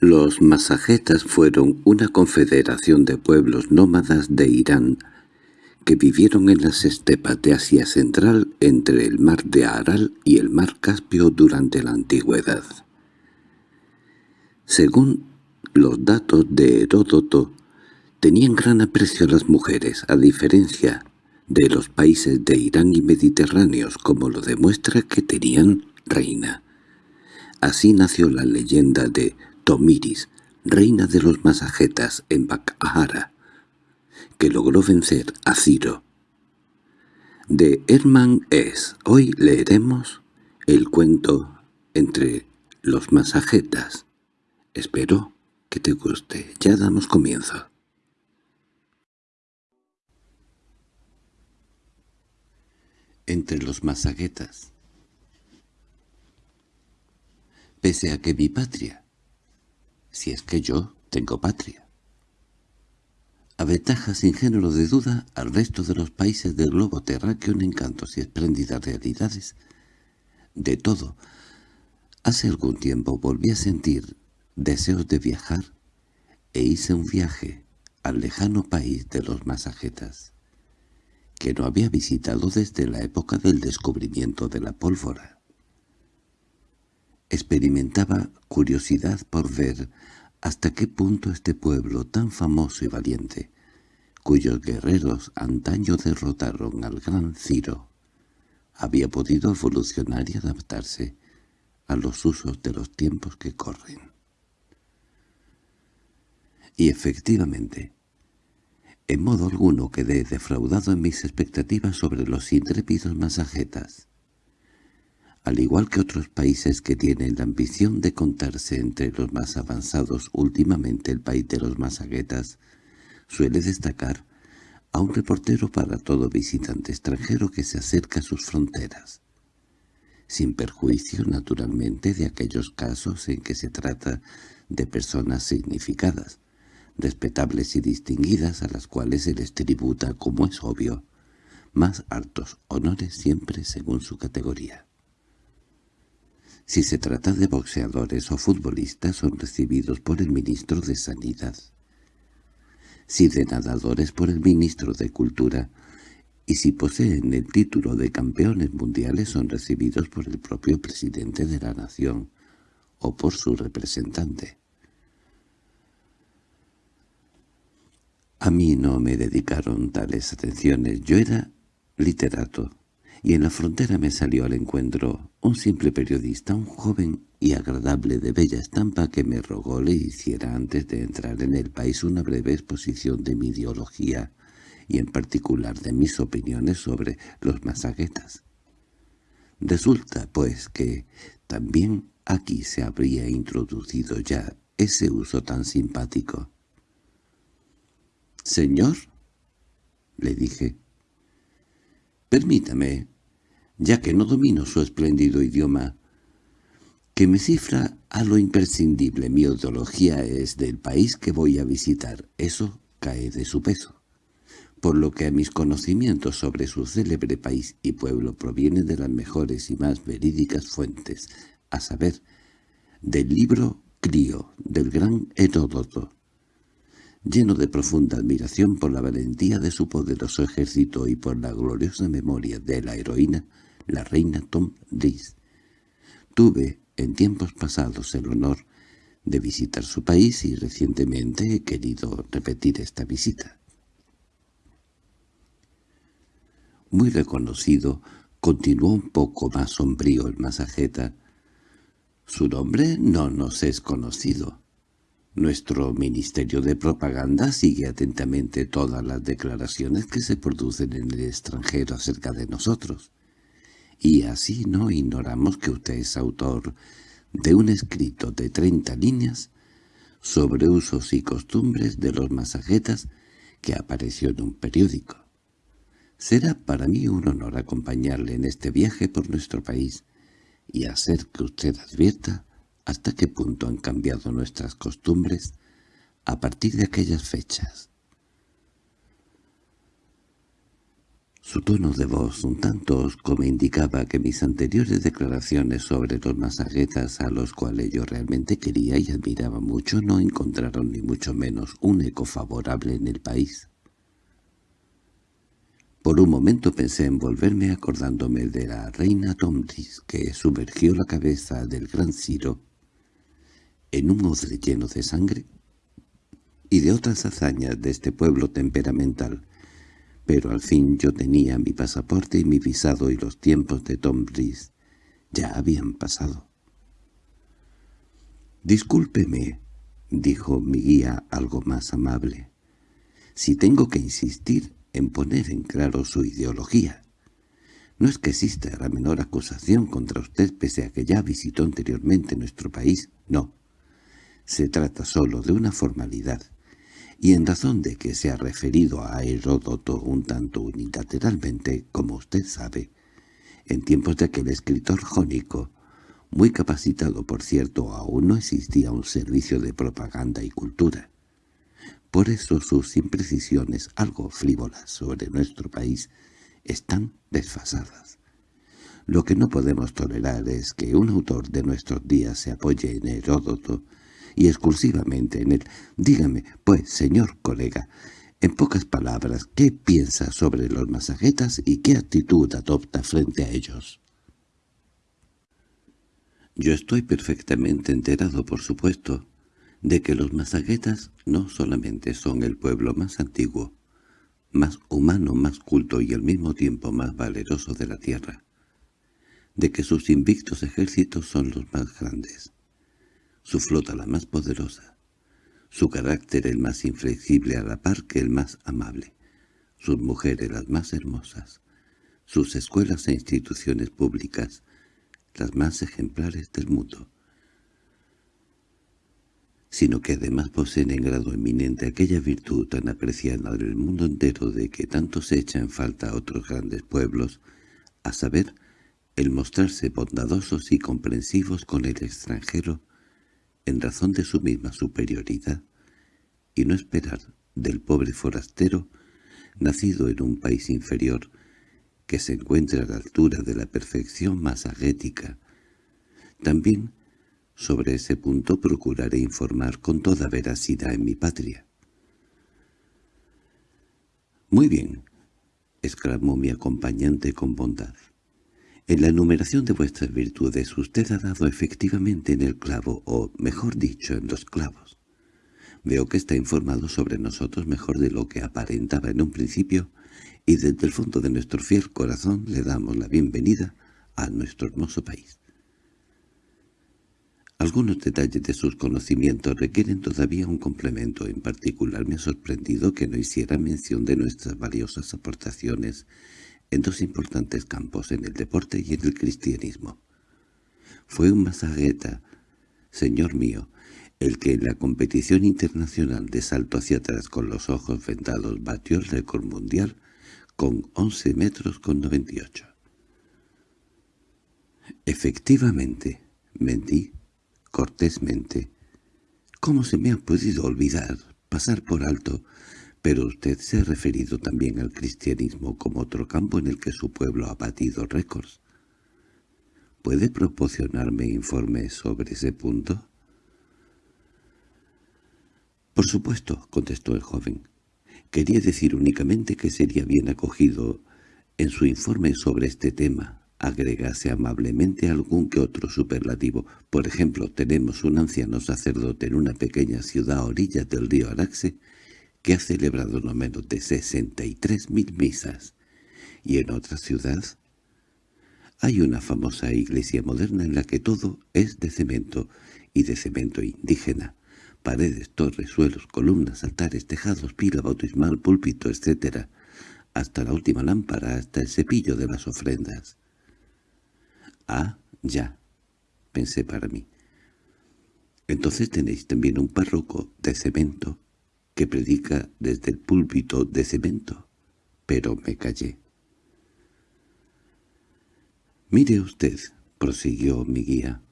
Los masajetas fueron una confederación de pueblos nómadas de Irán que vivieron en las estepas de Asia Central entre el mar de Aral y el mar Caspio durante la antigüedad. Según los datos de Heródoto, tenían gran aprecio a las mujeres, a diferencia de los países de Irán y Mediterráneos, como lo demuestra que tenían reina. Así nació la leyenda de Tomiris, reina de los masajetas en Bakahara, que logró vencer a Ciro. De Herman S. Hoy leeremos el cuento entre los masajetas. Espero que te guste. Ya damos comienzo. Entre los masaguetas Pese a que mi patria si es que yo tengo patria. Aventaja sin género de duda al resto de los países del globo terráqueo en encantos y espléndidas realidades. De todo, hace algún tiempo volví a sentir deseos de viajar e hice un viaje al lejano país de los masajetas, que no había visitado desde la época del descubrimiento de la pólvora. Experimentaba curiosidad por ver hasta qué punto este pueblo tan famoso y valiente, cuyos guerreros antaño derrotaron al gran Ciro, había podido evolucionar y adaptarse a los usos de los tiempos que corren. Y efectivamente, en modo alguno quedé defraudado en mis expectativas sobre los intrépidos masajetas al igual que otros países que tienen la ambición de contarse entre los más avanzados últimamente el país de los masaguetas, suele destacar a un reportero para todo visitante extranjero que se acerca a sus fronteras, sin perjuicio naturalmente de aquellos casos en que se trata de personas significadas, respetables y distinguidas a las cuales se les tributa, como es obvio, más altos honores siempre según su categoría. Si se trata de boxeadores o futbolistas son recibidos por el ministro de Sanidad. Si de nadadores por el ministro de Cultura, y si poseen el título de campeones mundiales son recibidos por el propio presidente de la nación o por su representante. A mí no me dedicaron tales atenciones, yo era literato y en la frontera me salió al encuentro un simple periodista, un joven y agradable de bella estampa que me rogó le hiciera antes de entrar en el país una breve exposición de mi ideología y en particular de mis opiniones sobre los masaguetas. Resulta, pues, que también aquí se habría introducido ya ese uso tan simpático. —Señor —le dije—, Permítame, ya que no domino su espléndido idioma, que me cifra a lo imprescindible. Mi ideología es del país que voy a visitar. Eso cae de su peso. Por lo que a mis conocimientos sobre su célebre país y pueblo provienen de las mejores y más verídicas fuentes, a saber, del libro Crío, del gran Heródoto, lleno de profunda admiración por la valentía de su poderoso ejército y por la gloriosa memoria de la heroína, la reina Tom Lis. Tuve en tiempos pasados el honor de visitar su país y recientemente he querido repetir esta visita. Muy reconocido, continuó un poco más sombrío el masajeta. Su nombre no nos es conocido. Nuestro Ministerio de Propaganda sigue atentamente todas las declaraciones que se producen en el extranjero acerca de nosotros. Y así no ignoramos que usted es autor de un escrito de treinta líneas sobre usos y costumbres de los masajetas que apareció en un periódico. Será para mí un honor acompañarle en este viaje por nuestro país y hacer que usted advierta hasta qué punto han cambiado nuestras costumbres a partir de aquellas fechas. Su tono de voz un tanto osco me indicaba que mis anteriores declaraciones sobre los masaguetas a los cuales yo realmente quería y admiraba mucho no encontraron ni mucho menos un eco favorable en el país. Por un momento pensé en volverme acordándome de la reina Tomris que sumergió la cabeza del gran Ciro en un odre lleno de sangre y de otras hazañas de este pueblo temperamental pero al fin yo tenía mi pasaporte y mi visado y los tiempos de Tom Brice ya habían pasado. «Discúlpeme», dijo mi guía algo más amable, «si tengo que insistir en poner en claro su ideología. No es que exista la menor acusación contra usted pese a que ya visitó anteriormente nuestro país, no. Se trata solo de una formalidad y en razón de que se ha referido a Heródoto un tanto unilateralmente, como usted sabe, en tiempos de aquel escritor jónico, muy capacitado por cierto, aún no existía un servicio de propaganda y cultura. Por eso sus imprecisiones, algo frívolas sobre nuestro país, están desfasadas. Lo que no podemos tolerar es que un autor de nuestros días se apoye en Heródoto y exclusivamente en él. Dígame, pues, señor colega, en pocas palabras, ¿qué piensa sobre los masajetas y qué actitud adopta frente a ellos? Yo estoy perfectamente enterado, por supuesto, de que los masaguetas no solamente son el pueblo más antiguo, más humano, más culto y al mismo tiempo más valeroso de la tierra, de que sus invictos ejércitos son los más grandes, su flota la más poderosa, su carácter el más inflexible a la par que el más amable, sus mujeres las más hermosas, sus escuelas e instituciones públicas las más ejemplares del mundo, sino que además poseen en grado eminente aquella virtud tan apreciada en el mundo entero de que tanto se echa en falta a otros grandes pueblos, a saber, el mostrarse bondadosos y comprensivos con el extranjero en razón de su misma superioridad, y no esperar del pobre forastero, nacido en un país inferior, que se encuentre a la altura de la perfección más agética. También sobre ese punto procuraré informar con toda veracidad en mi patria. «Muy bien», exclamó mi acompañante con bondad. En la enumeración de vuestras virtudes usted ha dado efectivamente en el clavo, o mejor dicho, en los clavos. Veo que está informado sobre nosotros mejor de lo que aparentaba en un principio, y desde el fondo de nuestro fiel corazón le damos la bienvenida a nuestro hermoso país. Algunos detalles de sus conocimientos requieren todavía un complemento. En particular me ha sorprendido que no hiciera mención de nuestras valiosas aportaciones en dos importantes campos, en el deporte y en el cristianismo. Fue un masagueta, señor mío, el que en la competición internacional de salto hacia atrás con los ojos vendados batió el récord mundial con 11 metros con 98. Efectivamente, mentí, cortésmente. ¿Cómo se me ha podido olvidar, pasar por alto, pero usted se ha referido también al cristianismo como otro campo en el que su pueblo ha batido récords. ¿Puede proporcionarme informes sobre ese punto? Por supuesto, contestó el joven. Quería decir únicamente que sería bien acogido en su informe sobre este tema agregase amablemente algún que otro superlativo. Por ejemplo, tenemos un anciano sacerdote en una pequeña ciudad a orillas del río Araxe que ha celebrado no menos de sesenta y tres mil misas, y en otra ciudad hay una famosa iglesia moderna en la que todo es de cemento, y de cemento indígena, paredes, torres, suelos, columnas, altares, tejados, pila bautismal, púlpito, etc., hasta la última lámpara, hasta el cepillo de las ofrendas. Ah, ya, pensé para mí. Entonces tenéis también un párroco de cemento que predica desde el púlpito de cemento, pero me callé. «Mire usted», prosiguió mi guía,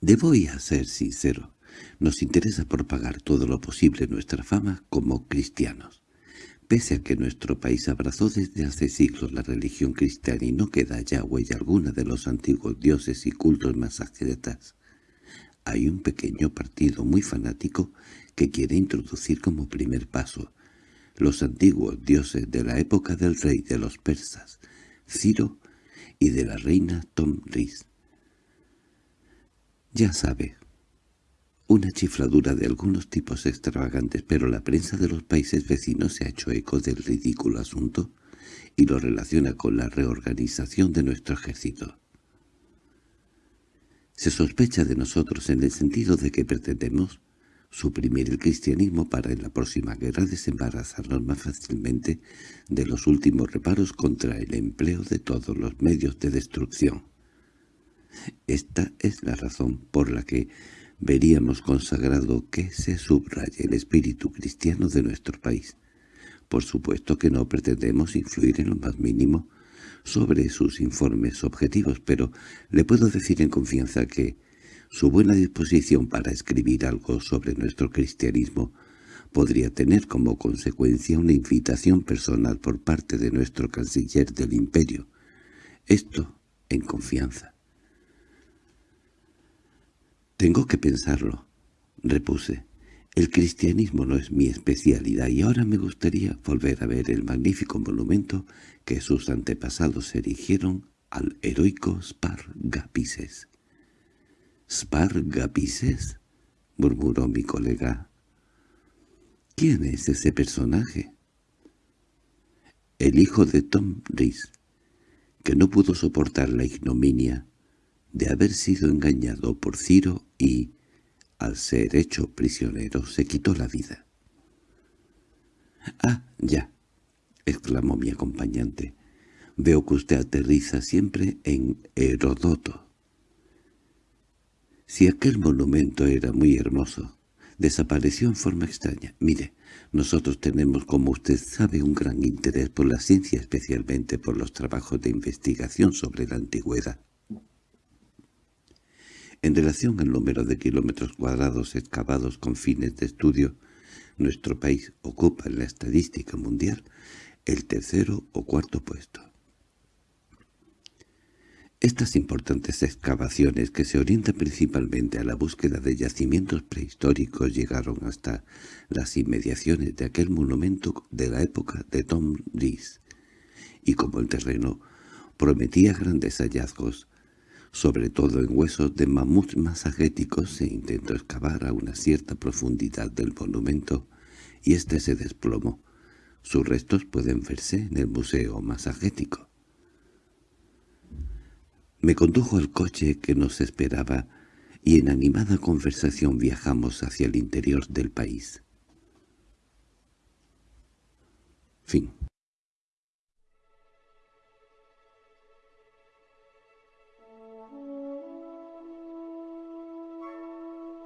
«debo ir a ser sincero. Nos interesa propagar todo lo posible nuestra fama como cristianos. Pese a que nuestro país abrazó desde hace siglos la religión cristiana y no queda ya huella alguna de los antiguos dioses y cultos masajetas, hay un pequeño partido muy fanático que quiere introducir como primer paso los antiguos dioses de la época del rey de los persas, Ciro, y de la reina Tomris. Ya sabe, una chifladura de algunos tipos extravagantes, pero la prensa de los países vecinos se ha hecho eco del ridículo asunto y lo relaciona con la reorganización de nuestro ejército. Se sospecha de nosotros en el sentido de que pretendemos suprimir el cristianismo para en la próxima guerra desembarazarnos más fácilmente de los últimos reparos contra el empleo de todos los medios de destrucción. Esta es la razón por la que veríamos consagrado que se subraye el espíritu cristiano de nuestro país. Por supuesto que no pretendemos influir en lo más mínimo sobre sus informes objetivos, pero le puedo decir en confianza que su buena disposición para escribir algo sobre nuestro cristianismo podría tener como consecuencia una invitación personal por parte de nuestro canciller del imperio. Esto en confianza. «Tengo que pensarlo», repuse. «El cristianismo no es mi especialidad y ahora me gustaría volver a ver el magnífico monumento que sus antepasados erigieron al heroico Spargapises». —¿Spargapises? —murmuró mi colega. —¿Quién es ese personaje? El hijo de Tom Rees, que no pudo soportar la ignominia de haber sido engañado por Ciro y, al ser hecho prisionero, se quitó la vida. —Ah, ya —exclamó mi acompañante—, veo que usted aterriza siempre en Herodoto. Si aquel monumento era muy hermoso, desapareció en forma extraña. Mire, nosotros tenemos, como usted sabe, un gran interés por la ciencia, especialmente por los trabajos de investigación sobre la antigüedad. En relación al número de kilómetros cuadrados excavados con fines de estudio, nuestro país ocupa en la estadística mundial el tercero o cuarto puesto. Estas importantes excavaciones, que se orientan principalmente a la búsqueda de yacimientos prehistóricos, llegaron hasta las inmediaciones de aquel monumento de la época de Tom Rees, y como el terreno prometía grandes hallazgos, sobre todo en huesos de mamuts masagéticos, se intentó excavar a una cierta profundidad del monumento, y éste se desplomó. Sus restos pueden verse en el Museo Masagético. Me condujo al coche que nos esperaba y en animada conversación viajamos hacia el interior del país. Fin